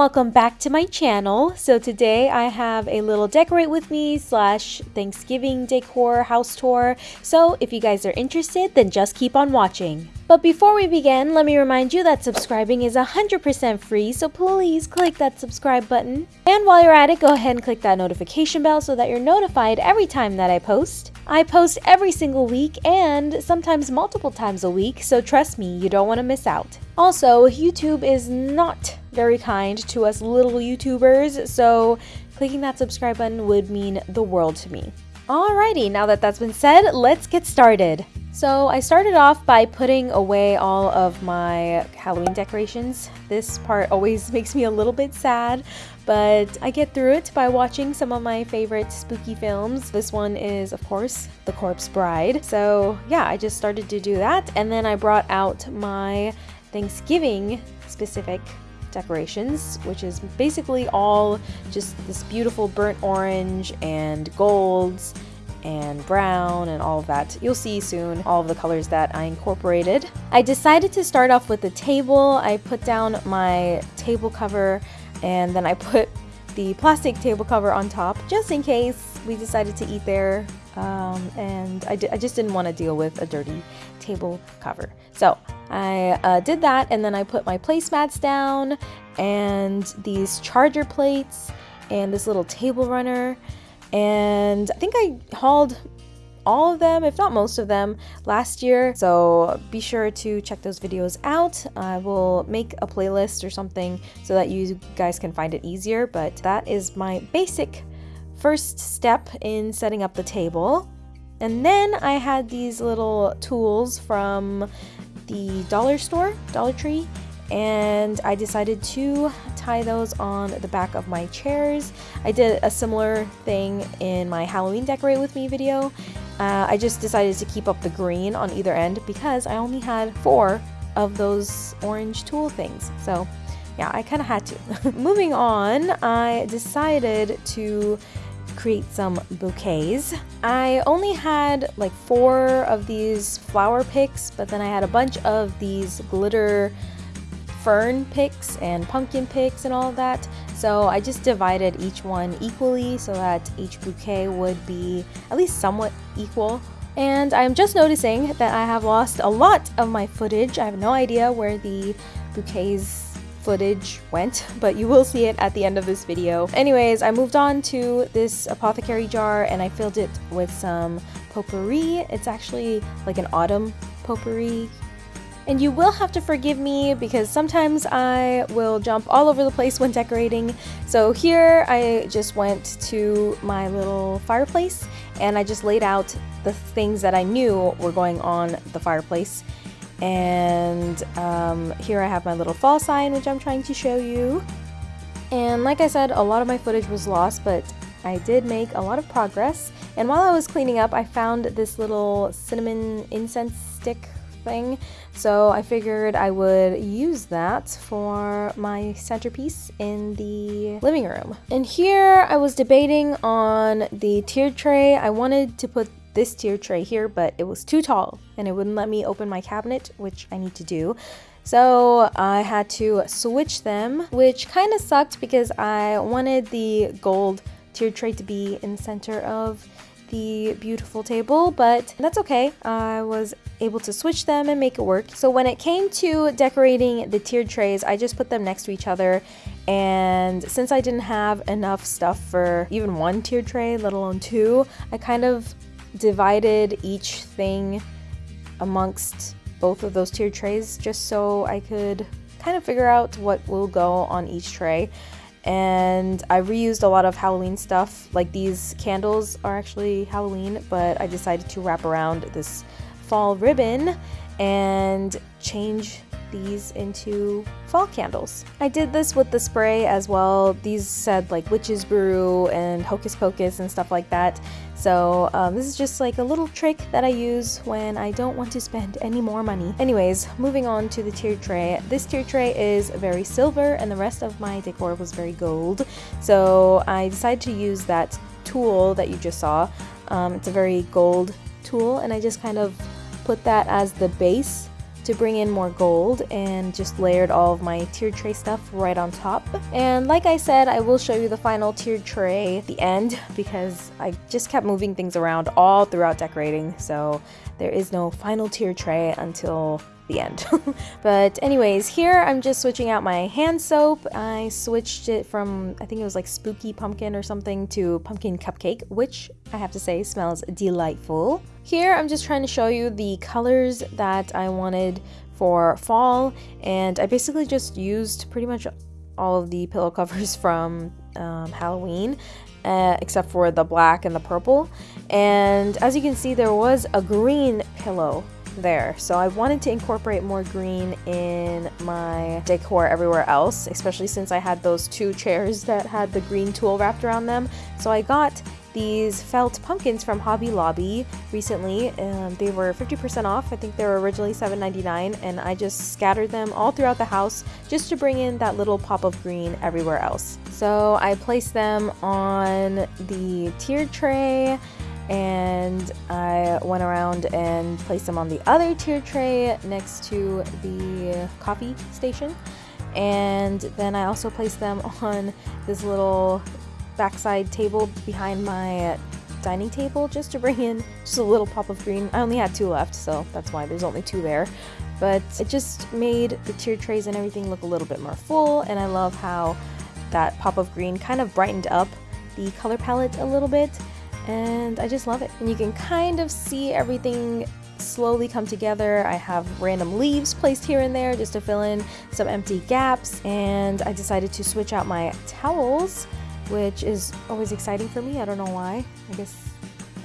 welcome back to my channel. So today I have a little decorate with me slash Thanksgiving decor house tour. So if you guys are interested, then just keep on watching. But before we begin, let me remind you that subscribing is 100% free, so please click that subscribe button. And while you're at it, go ahead and click that notification bell so that you're notified every time that I post. I post every single week and sometimes multiple times a week, so trust me, you don't want to miss out. Also, YouTube is not very kind to us little YouTubers, so clicking that subscribe button would mean the world to me. Alrighty, now that that's been said, let's get started. So I started off by putting away all of my Halloween decorations. This part always makes me a little bit sad, but I get through it by watching some of my favorite spooky films. This one is, of course, The Corpse Bride. So yeah, I just started to do that, and then I brought out my Thanksgiving specific decorations, which is basically all just this beautiful burnt orange and golds and brown and all of that. You'll see soon all of the colors that I incorporated. I decided to start off with the table. I put down my table cover and then I put the plastic table cover on top just in case we decided to eat there um, and I, I, just didn't want to deal with a dirty table cover. So I uh, did that and then I put my placemats down and these charger plates and this little table runner and I think I hauled all of them, if not most of them, last year. So be sure to check those videos out. I will make a playlist or something so that you guys can find it easier. But that is my basic first step in setting up the table. And then I had these little tulles from the dollar store, Dollar Tree, and I decided to tie those on the back of my chairs. I did a similar thing in my Halloween Decorate With Me video. Uh, I just decided to keep up the green on either end because I only had four of those orange tulle things. So yeah, I kind of had to. Moving on, I decided to create some bouquets. I only had like four of these flower picks, but then I had a bunch of these glitter fern picks and pumpkin picks and all of that. So I just divided each one equally so that each bouquet would be at least somewhat equal. And I'm just noticing that I have lost a lot of my footage. I have no idea where the bouquets footage went, but you will see it at the end of this video. Anyways, I moved on to this apothecary jar and I filled it with some potpourri. It's actually like an autumn potpourri and you will have to forgive me because sometimes I will jump all over the place when decorating. So here I just went to my little fireplace and I just laid out the things that I knew were going on the fireplace. And um, here I have my little fall sign, which I'm trying to show you. And like I said, a lot of my footage was lost, but I did make a lot of progress. And while I was cleaning up, I found this little cinnamon incense stick thing. So I figured I would use that for my centerpiece in the living room. And here I was debating on the tier tray. I wanted to put this tier tray here, but it was too tall and it wouldn't let me open my cabinet, which I need to do. So I had to switch them, which kind of sucked because I wanted the gold tier tray to be in the center of the beautiful table, but that's okay. I was able to switch them and make it work. So when it came to decorating the tiered trays, I just put them next to each other. And since I didn't have enough stuff for even one tiered tray, let alone two, I kind of divided each thing amongst both of those tiered trays just so I could kind of figure out what will go on each tray and I reused a lot of Halloween stuff. Like these candles are actually Halloween, but I decided to wrap around this fall ribbon and change these into fall candles. I did this with the spray as well. These said like witch's brew and hocus pocus and stuff like that. So um, this is just like a little trick that I use when I don't want to spend any more money. Anyways, moving on to the tier tray. This tier tray is very silver and the rest of my decor was very gold. So I decided to use that tulle that you just saw. Um, it's a very gold tulle and I just kind of put that as the base to bring in more gold and just layered all of my tiered tray stuff right on top. And like I said, I will show you the final tiered tray at the end because I just kept moving things around all throughout decorating. So there is no final tier tray until the end. but anyways, here I'm just switching out my hand soap. I switched it from, I think it was like Spooky Pumpkin or something to Pumpkin Cupcake, which I have to say smells delightful. Here I'm just trying to show you the colors that I wanted for fall and I basically just used pretty much all of the pillow covers from um, Halloween uh, except for the black and the purple and as you can see there was a green pillow there. So I wanted to incorporate more green in my decor everywhere else, especially since I had those two chairs that had the green tulle wrapped around them. So I got these felt pumpkins from Hobby Lobby recently. Um, they were 50% off. I think they were originally $7.99 and I just scattered them all throughout the house just to bring in that little pop of green everywhere else. So I placed them on the tiered tray and I went around and placed them on the other tier tray next to the coffee station and then I also placed them on this little backside table behind my uh, dining table just to bring in just a little pop of green. I only had two left so that's why there's only two there but it just made the tier trays and everything look a little bit more full and I love how that pop of green kind of brightened up the color palette a little bit and I just love it. And you can kind of see everything slowly come together. I have random leaves placed here and there just to fill in some empty gaps and I decided to switch out my towels which is always exciting for me. I don't know why. I guess,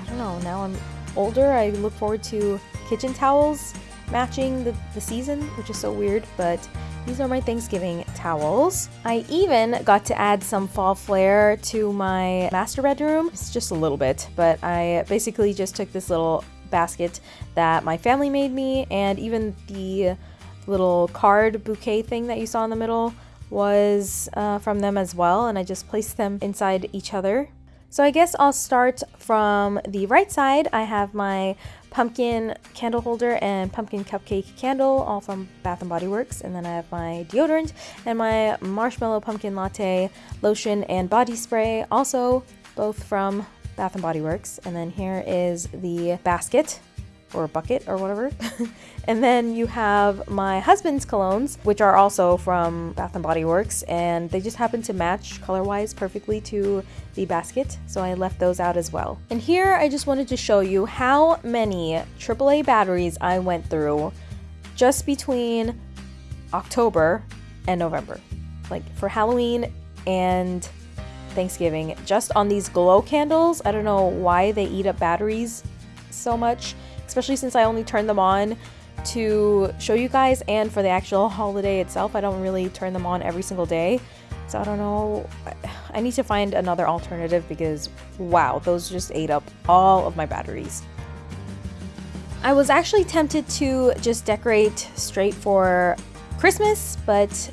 I don't know, now I'm older I look forward to kitchen towels matching the, the season which is so weird but these are my Thanksgiving towels. I even got to add some fall flair to my master bedroom. It's just a little bit, but I basically just took this little basket that my family made me and even the little card bouquet thing that you saw in the middle was uh, from them as well and I just placed them inside each other. So I guess I'll start from the right side. I have my pumpkin candle holder and pumpkin cupcake candle, all from Bath & Body Works. And then I have my deodorant and my marshmallow pumpkin latte lotion and body spray, also both from Bath & Body Works. And then here is the basket or a bucket or whatever. and then you have my husband's colognes, which are also from Bath & Body Works, and they just happen to match color-wise perfectly to the basket, so I left those out as well. And here I just wanted to show you how many AAA batteries I went through just between October and November. Like for Halloween and Thanksgiving, just on these glow candles. I don't know why they eat up batteries so much especially since I only turn them on to show you guys and for the actual holiday itself. I don't really turn them on every single day. So I don't know. I need to find another alternative because wow, those just ate up all of my batteries. I was actually tempted to just decorate straight for Christmas, but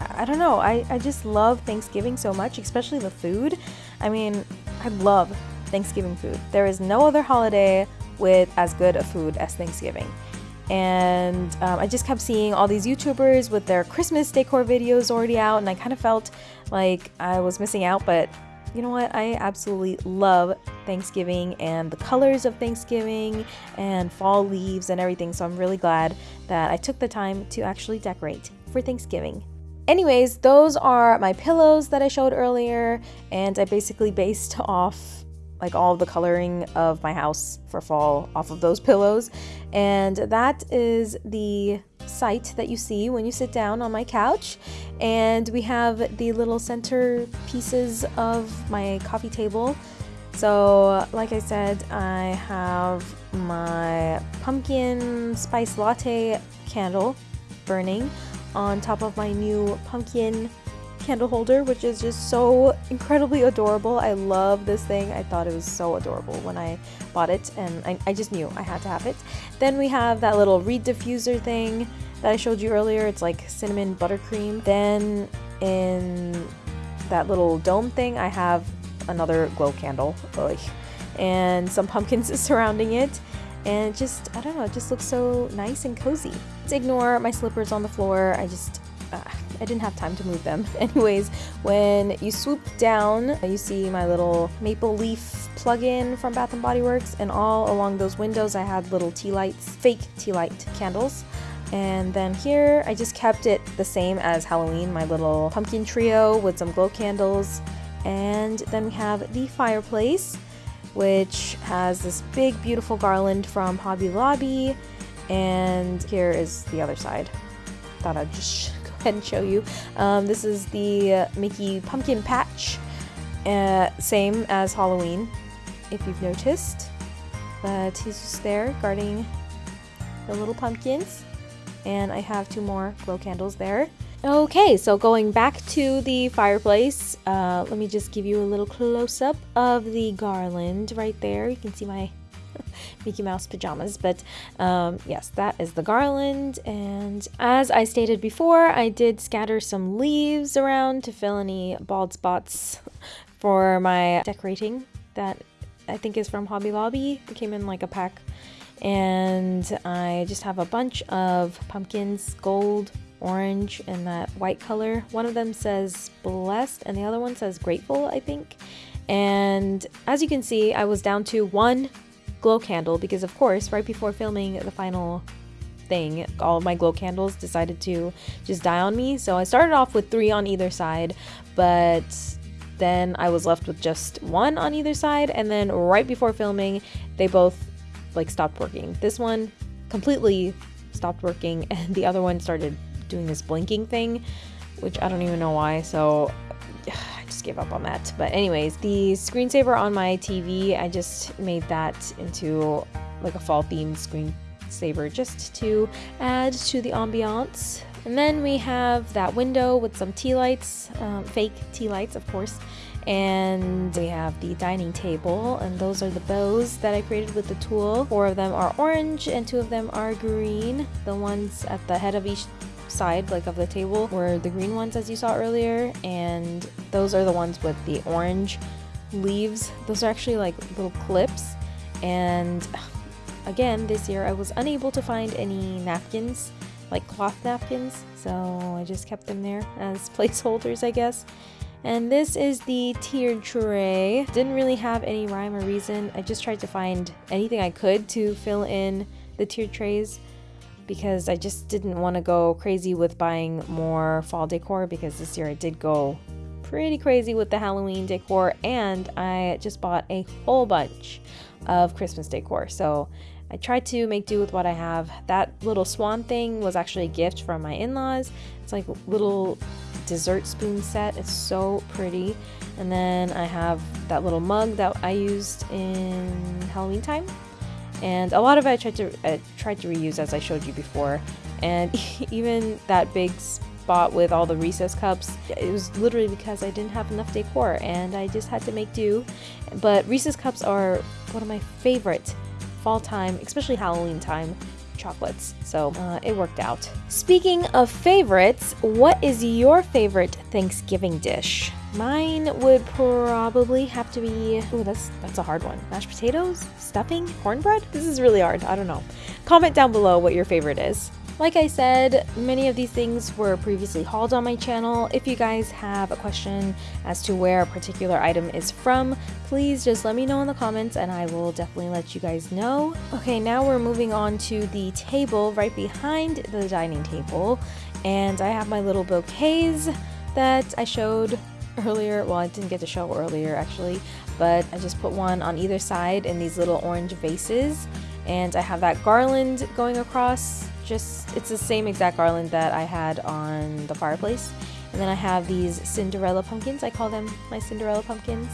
I don't know. I, I just love Thanksgiving so much, especially the food. I mean, I love Thanksgiving food. There is no other holiday with as good a food as Thanksgiving. And um, I just kept seeing all these YouTubers with their Christmas decor videos already out, and I kind of felt like I was missing out. But you know what? I absolutely love Thanksgiving and the colors of Thanksgiving and fall leaves and everything. So I'm really glad that I took the time to actually decorate for Thanksgiving. Anyways, those are my pillows that I showed earlier, and I basically based off like all the coloring of my house for fall off of those pillows. And that is the sight that you see when you sit down on my couch. And we have the little center pieces of my coffee table. So, like I said, I have my pumpkin spice latte candle burning on top of my new pumpkin candle holder, which is just so incredibly adorable. I love this thing. I thought it was so adorable when I bought it, and I, I just knew I had to have it. Then we have that little reed diffuser thing that I showed you earlier. It's like cinnamon buttercream. Then in that little dome thing, I have another glow candle. Ugh. And some pumpkins surrounding it. And just, I don't know, it just looks so nice and cozy. ignore my slippers on the floor. I just, uh, I didn't have time to move them. Anyways, when you swoop down, you see my little maple leaf plug-in from Bath & Body Works and all along those windows I had little tea lights, fake tea light candles. And then here I just kept it the same as Halloween, my little pumpkin trio with some glow candles. And then we have the fireplace, which has this big beautiful garland from Hobby Lobby. And here is the other side. Thought I'd just ahead and show you. Um, this is the uh, Mickey Pumpkin Patch, uh, same as Halloween, if you've noticed. But he's just there guarding the little pumpkins. And I have two more glow candles there. Okay, so going back to the fireplace, uh, let me just give you a little close-up of the garland right there. You can see my Mickey Mouse pajamas. But um, yes, that is the garland. And as I stated before, I did scatter some leaves around to fill any bald spots for my decorating that I think is from Hobby Lobby. It came in like a pack. And I just have a bunch of pumpkins, gold, orange, and that white color. One of them says blessed and the other one says grateful, I think. And as you can see, I was down to one glow candle because of course right before filming the final thing all my glow candles decided to just die on me. So I started off with three on either side but then I was left with just one on either side. And then right before filming they both like stopped working. This one completely stopped working and the other one started doing this blinking thing which I don't even know why. So gave up on that. But anyways, the screensaver on my TV, I just made that into like a fall themed screensaver just to add to the ambiance. And then we have that window with some tea lights, um, fake tea lights, of course. And we have the dining table, and those are the bows that I created with the tulle. Four of them are orange, and two of them are green. The ones at the head of each side like of the table were the green ones as you saw earlier and those are the ones with the orange leaves. Those are actually like little clips and again this year I was unable to find any napkins like cloth napkins so I just kept them there as placeholders I guess. And this is the tiered tray. Didn't really have any rhyme or reason. I just tried to find anything I could to fill in the tiered trays because I just didn't want to go crazy with buying more fall decor because this year I did go pretty crazy with the Halloween decor and I just bought a whole bunch of Christmas decor. So I tried to make do with what I have. That little swan thing was actually a gift from my in-laws. It's like a little dessert spoon set. It's so pretty. And then I have that little mug that I used in Halloween time and a lot of it I tried to tried to reuse as I showed you before. And even that big spot with all the Reese's cups it was literally because I didn't have enough decor and I just had to make do. But Reese's cups are one of my favorite fall time especially Halloween time chocolates. So uh, it worked out. Speaking of favorites what is your favorite Thanksgiving dish Mine would probably have to be. Oh, that's that's a hard one. Mashed potatoes, stuffing, cornbread. This is really hard. I don't know. Comment down below what your favorite is. Like I said, many of these things were previously hauled on my channel. If you guys have a question as to where a particular item is from, please just let me know in the comments and I will definitely let you guys know. Okay, now we're moving on to the table right behind the dining table. And I have my little bouquets that I showed earlier. Well, I didn't get to show earlier actually, but I just put one on either side in these little orange vases. And I have that garland going across. Just, it's the same exact garland that I had on the fireplace. And then I have these Cinderella pumpkins. I call them my Cinderella pumpkins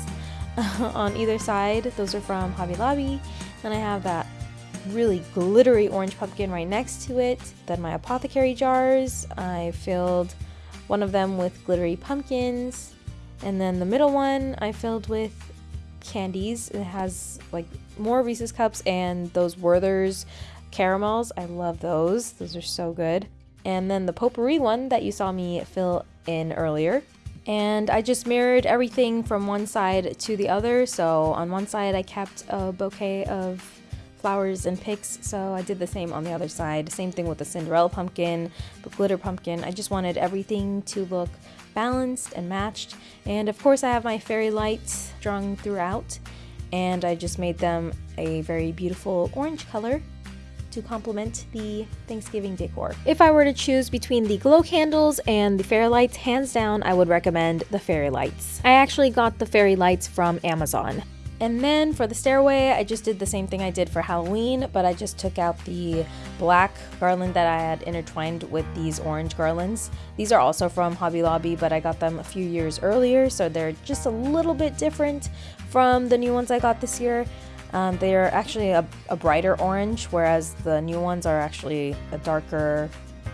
on either side. Those are from Hobby Lobby. Then I have that really glittery orange pumpkin right next to it. Then my apothecary jars. I filled one of them with glittery pumpkins. And then the middle one I filled with candies. It has like more Reese's cups and those Werther's caramels. I love those. Those are so good. And then the potpourri one that you saw me fill in earlier. And I just mirrored everything from one side to the other. So on one side I kept a bouquet of flowers and picks, so I did the same on the other side. Same thing with the Cinderella pumpkin, the glitter pumpkin. I just wanted everything to look balanced and matched. And of course I have my fairy lights strung throughout and I just made them a very beautiful orange color to complement the Thanksgiving decor. If I were to choose between the glow candles and the fairy lights, hands down, I would recommend the fairy lights. I actually got the fairy lights from Amazon. And then for the stairway, I just did the same thing I did for Halloween, but I just took out the black garland that I had intertwined with these orange garlands. These are also from Hobby Lobby, but I got them a few years earlier, so they're just a little bit different from the new ones I got this year. Um, they are actually a, a brighter orange, whereas the new ones are actually a darker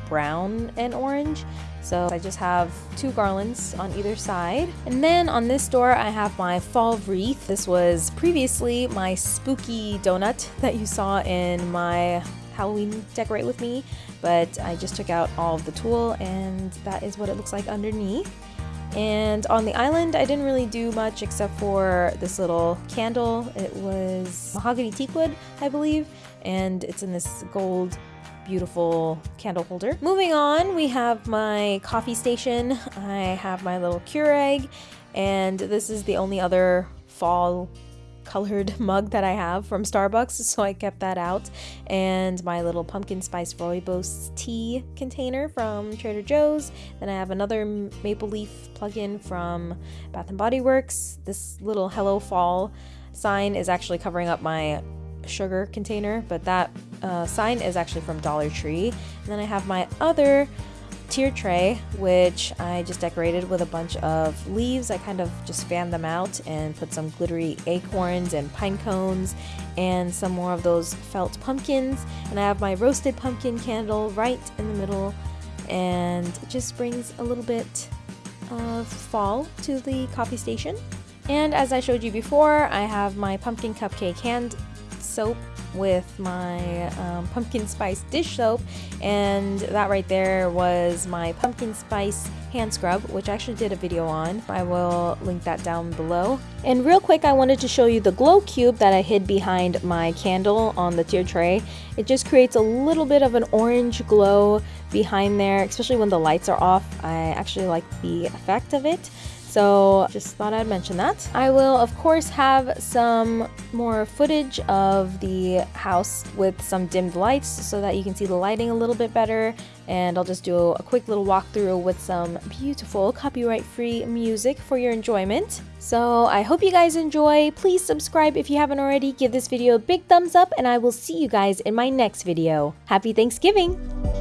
brown and orange. So I just have two garlands on either side. And then on this door, I have my fall wreath. This was previously my spooky donut that you saw in my Halloween decorate with me, but I just took out all of the tulle and that is what it looks like underneath. And on the island, I didn't really do much except for this little candle. It was mahogany teakwood, I believe, and it's in this gold beautiful candle holder. Moving on, we have my coffee station. I have my little Keurig, and this is the only other fall colored mug that I have from Starbucks, so I kept that out. And my little pumpkin spice rooibos tea container from Trader Joe's. Then I have another maple leaf plug-in from Bath and Body Works. This little Hello Fall sign is actually covering up my sugar container, but that uh, sign is actually from Dollar Tree. And then I have my other tier tray, which I just decorated with a bunch of leaves. I kind of just fanned them out and put some glittery acorns and pine cones and some more of those felt pumpkins. And I have my roasted pumpkin candle right in the middle and it just brings a little bit of fall to the coffee station. And as I showed you before, I have my pumpkin cupcake hand soap with my um, pumpkin spice dish soap and that right there was my pumpkin spice hand scrub which I actually did a video on. I will link that down below. And real quick I wanted to show you the glow cube that I hid behind my candle on the tier tray. It just creates a little bit of an orange glow behind there especially when the lights are off. I actually like the effect of it so just thought I'd mention that. I will of course have some more footage of the house with some dimmed lights so that you can see the lighting a little bit better and I'll just do a quick little walkthrough with some beautiful copyright free music for your enjoyment. So I hope you guys enjoy. Please subscribe if you haven't already. Give this video a big thumbs up and I will see you guys in my next video. Happy Thanksgiving!